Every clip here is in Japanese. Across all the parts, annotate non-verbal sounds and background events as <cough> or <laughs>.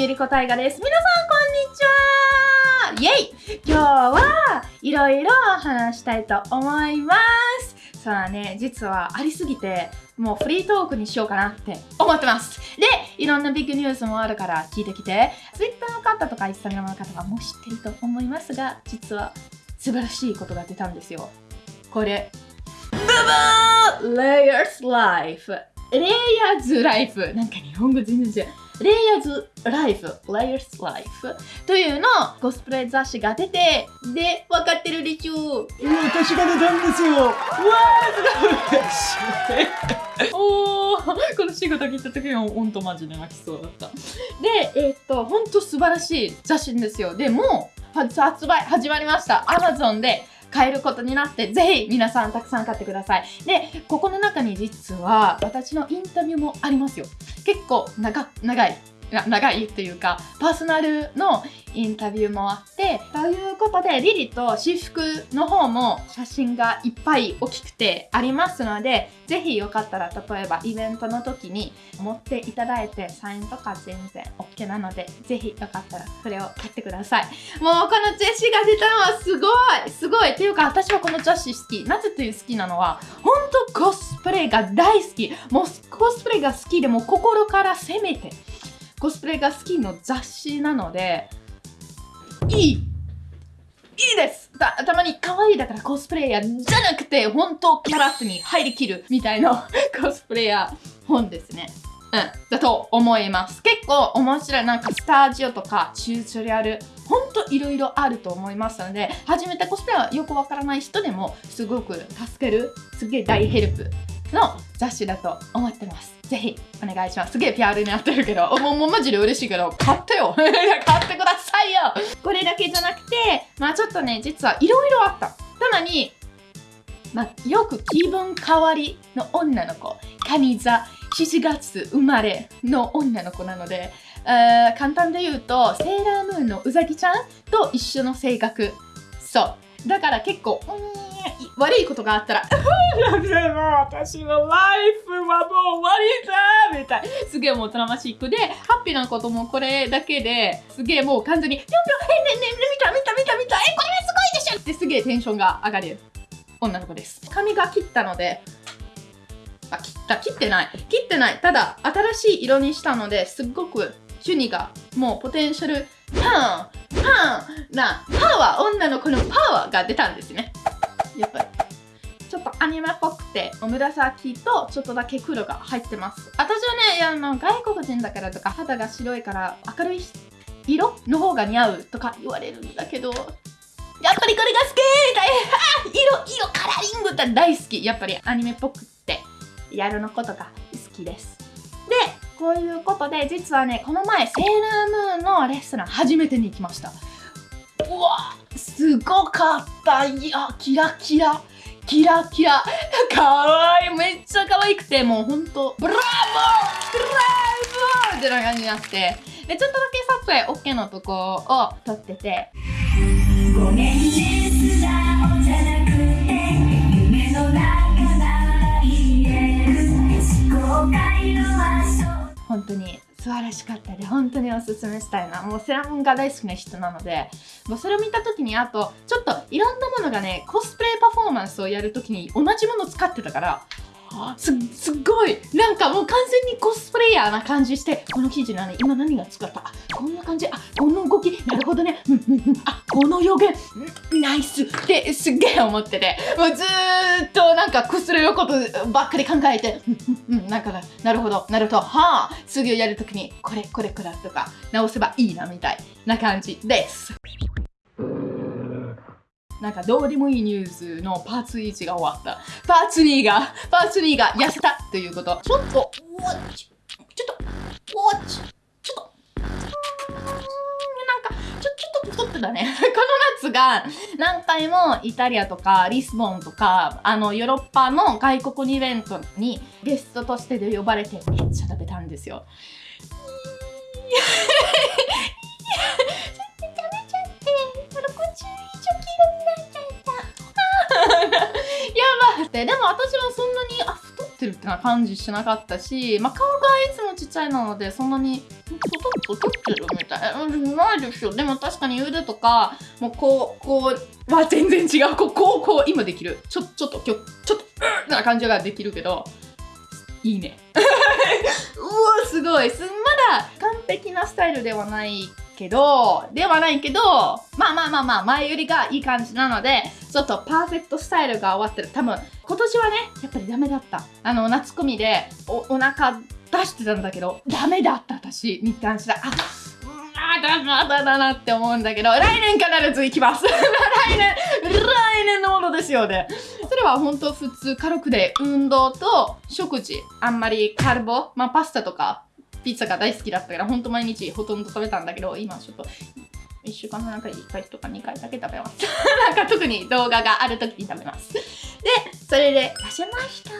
ゆりこたいがです。皆さん、こんにちはイェイ今日はいろいろ話したいと思います。さあね、実はありすぎて、もうフリートークにしようかなって思ってます。で、いろんなビッグニュースもあるから聞いてきて、Twitter の方とか Instagram の方はもう知ってると思いますが、実は素晴らしいことが出たんですよ。これ、ブブー !Layers Life レイヤーズライフなんか日本語全然違う。レイヤーズライフ、レイヤーズライフというのコスプレ雑誌が出て、で、分かってるでしょ？う。私が出たんですよ。わー、すごい。<laughs> おー、この仕事聞いた時はほんとマジで泣きそうだった。で、えー、っと、ほんと素晴らしい雑誌ですよ。でも、発売始まりました。Amazon で買えることになって、ぜひ皆さんたくさん買ってください。で、ここの中に実は私のインタビューもありますよ。結構長長い。長いっていうか、パーソナルのインタビューもあって、ということで、リリと私服の方も写真がいっぱい大きくてありますので、ぜひよかったら、例えばイベントの時に持っていただいて、サインとか全然 OK なので、ぜひよかったらそれを買ってください。もうこの雑誌が出たのはすごいすごいっていうか、私はこの雑誌好き。なぜという好きなのは、本当コスプレが大好き。もうコスプレが好きでも心から攻めて、コスプレが好きの雑誌なので、いいいいですたたまに可愛いだからコスプレイヤーじゃなくて本当キャラクターに入りきるみたいな <laughs> コスプレイヤー本ですね。うん、だと思います。結構面白い。なんかスタジオとかチュートリアル、ほんといろいろあると思いますので、初めてコスプレはよくわからない人でもすごく助ける、すげえ大ヘルプの雑誌だと思ってます。ぜひお願いします。すげえ PR になってるけど、もうもうマジで嬉しいけど、買ってよ <laughs> 買ってくださいよこれだけじゃなくて、まあちょっとね、実はいろいろあった。ただに、まあ、よく気分変わりの女の子、カニ座、7月生まれの女の子なので、簡単で言うと、セーラームーンのうさぎちゃんと一緒の性格。そう。だから結構、うん悪いことがあったら、<laughs> でも私のライフはもう終わりだみたい。すげえもうトラマシックで、ハッピーなこともこれだけですげえもう完全に、ぴょんぴょん、え、ねねね、見た見た見た見た、え、これはすごいでしょってすげえテンションが上がる女の子です。髪が切ったので、あ、切った、切ってない。切ってない。ただ、新しい色にしたので、すっごく、シュニが、もうポテンシャル、パン、パンな、パワー、女の子のパワーが出たんですね。やっぱりちょっとアニメっぽくて紫とちょっとだけ黒が入ってます。私はねいやの外国人だからとか肌が白いから明るい色の方が似合うとか言われるんだけどやっぱりこれが好き <laughs> 色色カラーリングって大好き。やっぱりアニメっぽくってやるのことが好きです。でこういうことで実はねこの前セーラームーンのレストラン初めてに行きました。うわすごかったいや。キラキラ。キラキラ。かわいい。めっちゃ可愛くてもうほんと。ブラボー!ブラボー!ってな感じになって。でちょっとだけ撮影 OK のとこを撮ってて。ごめんね。素直じゃなくて夢の中ない。思考の本当に素晴らしかったで本当におすすめしたいな。もうセラモンが大好きな人なので。もうそれを見た時にあとちょっといろんなものがねコスプレパフォーマンスをやる時に同じもの使ってたからすっごい。なんかもう完全にコスプレイヤーな感じしてこの記事なの今何が使った？あこんな感じ。あこの動き。なるほどね。うんうんうん。あこの予言。ナイス。ってすっげえ思ってて。もうずーっとなんかコスプレのことばっかり考えて。うんうんなんかなるほど。なるほど。はあ。次をやるときにこれこれこれとか直せばいいなみたいな感じです。なんかどうでもいいニュースのパーツ1が終わった。パーツ2が、パーツ2が痩せたということ。ちょっと、ウォッチ、ちょっと、ウォッチ、ちょっと、なんか、ちょ、ちょっと太ってたね。<laughs> この夏が何回もイタリアとかリスボンとか、あの、ヨーロッパの外国イベントにゲストとしてで呼ばれてめっちゃ食べたんですよ。ってやばってでも私はそんなにあ太ってるってな感じしなかったし、まあ、顔がいつもちっちゃいなのでそんなに太ってるみたいなうんないですよでも確かに腕とかもうこうこうは全然違うこうこうこう今できるちょちょっときょちょっとうーな感じができるけどいいねうわすごいまだ完璧なスタイルではないけどではないけどまあまあまあまあ前よりがいい感じなのでちょっとパーフェクトスタイルが終わってる。多分今年はねやっぱりダメだった。あの夏コミでおお腹出してたんだけどダメだった私に関してはあうんあだだだだなって思うんだけど来年必ず行きます。来年来年のものですよねそれは本当普通軽くで運動と食事あんまりカルボまあパスタとかピッツァが大好きだったから本当毎日ほとんど食べたんだけど今ちょっと1週間の中で1回とか2回だけ食べます。<laughs> なんか特に動画がある時に食べます。でそれで痩せました。イ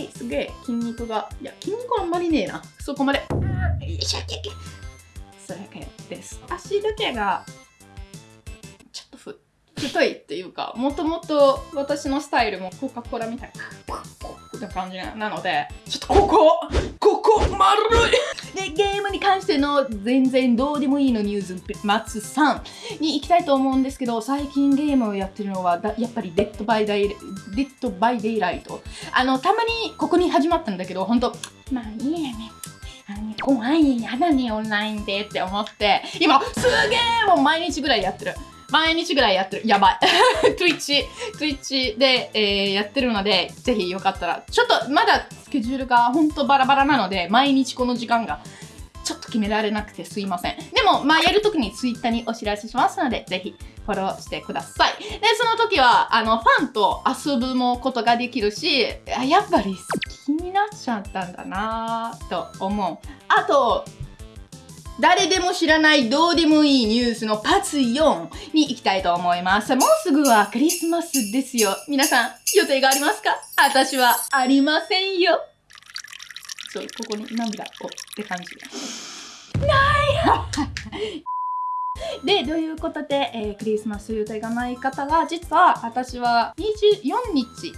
エーイ。すげえ筋肉がいや筋肉あんまりねえな。そこまで。よいしょそれだけです。足だけがちょっとふ太いっていうかもともと私のスタイルもコカ・コーラみたいな。感じなのでちょっとここここ丸い。でゲームに関しての全然どうでもいいのニュース松さん。に行きたいと思うんですけど最近ゲームをやってるのはやっぱりデッドバイデイデッドバイデイライトあのたまにここに始まったんだけど本当まあいいやね。あのね怖いやだねオンラインでって思って。今すげえもう毎日ぐらいやってる。毎日ぐらいやってる。やばい。<laughs> Twitch、Twitch で、えーやってるので、ぜひよかったら、ちょっとまだスケジュールがほんとバラバラなので、毎日この時間がちょっと決められなくてすいません。でも、まあ、やるときに Twitter にお知らせしますので、ぜひフォローしてください。で、その時は、あの、ファンと遊ぶもことができるし、やっぱり好きになっちゃったんだなぁと思う。あと、誰でも知らないどうでもいいニュースのパーツ4に行きたいと思います。もうすぐはクリスマスですよ。皆さん、予定がありますか？私はありませんよ。そう、ここに涙をって感じ。ない <laughs> で、ということで、えークリスマス予定がない方は、実は私は24日、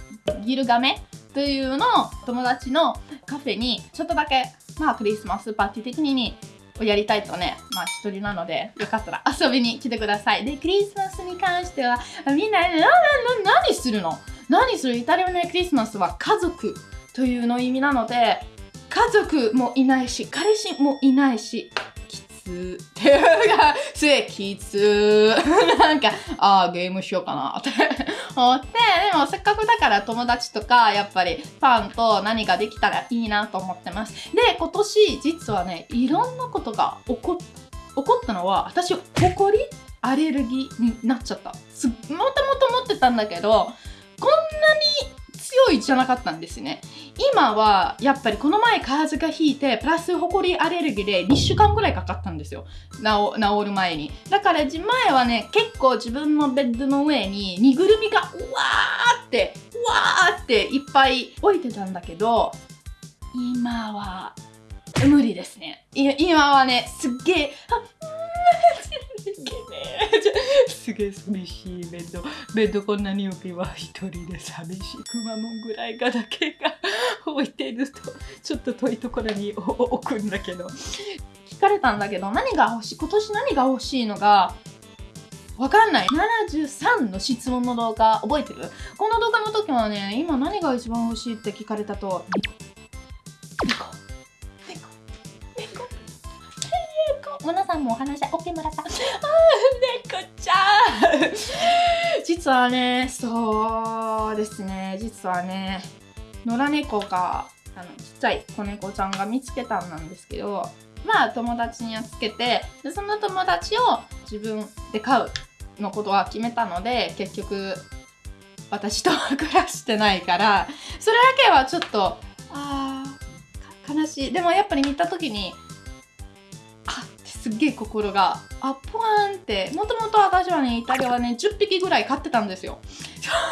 ギルガメというのを友達のカフェにちょっとだけ、まあクリスマスパーティー的にをやりたいとね、まあ一人なので、よかったら遊びに来てください。で、クリスマスに関しては、みんな、な、な、な、何するの？何する？イタリアの、クリスマスは家族というの意味なので、家族もいないし、彼氏もいないし、<laughs> つっていうのが、すげえきつなんか、ああ、ゲームしようかなって <laughs> 思って、でもせっかくだから友達とか、やっぱりファンと何かできたらいいなと思ってます。で、今年、実はね、いろんなことが起こっ起こったのは、私、ほこりアレルギーになっちゃった。もともと持ってたんだけど、こんなに強いじゃなかったんですね。今はやっぱりこの前風邪がひいてプラスホコリアレルギーで2週間ぐらいかかったんですよ。治る前に。だから前はね結構自分のベッドの上に身ぐるみがうわーってうわーっていっぱい置いてたんだけど今は無理ですね。今はねすっげえあうーすげえ寂しい。ベッドベッドこんなに大きいわ一人で寂しいくまモンぐらいがだけが置いてるとちょっと遠いところに置くんだけど。聞かれたんだけど何が欲しい今年何が欲しいのがわかんない。73の質問の動画覚えてる？この動画の時はね今何が一番欲しいって聞かれたと。猫。猫。猫。猫。猫。皆さんもお話し OK もらったあー猫。ちゃん <laughs> 実はねそうですね。実はね野良猫があのちっちゃい子猫ちゃんが見つけたんなんですけどまあ友達に預けてでその友達を自分で飼うのことは決めたので結局私とは暮らしてないからそれだけはちょっとあーか悲しい。でもやっぱり見た時にすっげえ心があポワーンってもともと私はねイタリアはね10匹ぐらい飼ってたんですよ。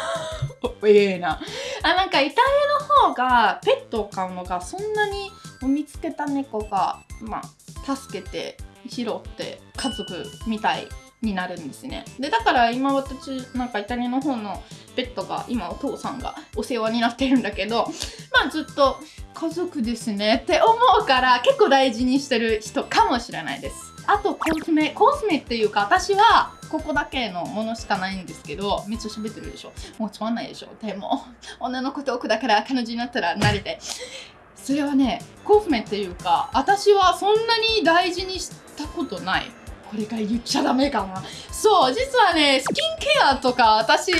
<laughs> ええな。あなんかイタリアの方がペットを飼うのがそんなに見つけた猫がまあ助けて拾って家族みたいになるんですね。でだから今私なんかイタリアの方のペットが今お父さんがお世話になってるんだけどまあずっと家族ですね。って思うから結構大事にしてる人かもしれないです。あとコスメコスメっていうか私はここだけのものしかないんですけどめっちゃ喋ってるでしょ。もうつまんないでしょ。でも女の子トークだから彼女になったら慣れて。それはねコスメっていうか私はそんなに大事にしたことない。これか言っちゃダメかな。そう実はねスキンケアとか私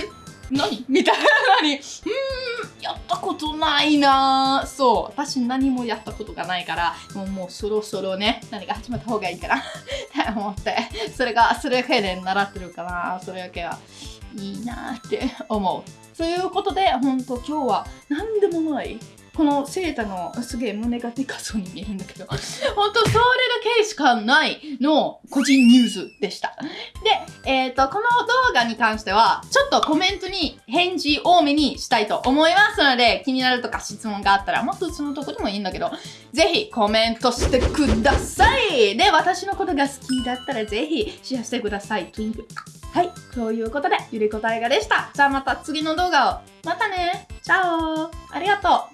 何？みたいな。<laughs> のにうーんやったことないな。そう私何もやったことがないからもうもうそろそろね何か始めた方がいいかな。<laughs> って思って。それがそれだけで習ってるかな。それだけは。いいなって思う。ということで本当今日は何でもないこのセータのすげえ胸がでかそうに見えるんだけど <laughs> 本当それだけしかないの個人ニュースでしたで、えっ、とこの動画に関してはちょっとコメントに返事多めにしたいと思いますので気になるとか質問があったらもっとそのとこでもいいんだけどぜひコメントしてくださいで私のことが好きだったらぜひシェアしてくださいトゥインクはい、ということで、ゆりこたいがでした。じゃあまた次の動画を。またね。チャオありがとう